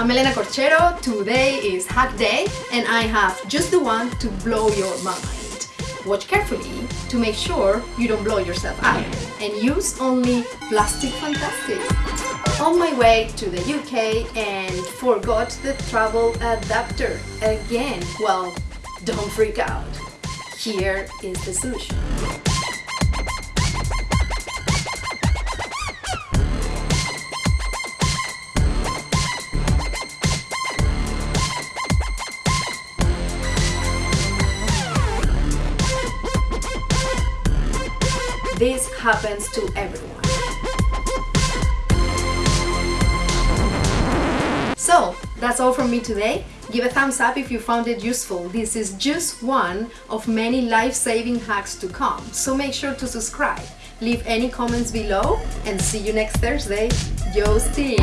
I'm Elena Corchero, today is Hack Day and I have just the one to blow your mind. Watch carefully to make sure you don't blow yourself up and use only Plastic Fantastic. On my way to the UK and forgot the travel adapter again. Well, don't freak out. Here is the solution. This happens to everyone. So, that's all from me today. Give a thumbs up if you found it useful. This is just one of many life-saving hacks to come, so make sure to subscribe. Leave any comments below and see you next Thursday. Yo, Steve!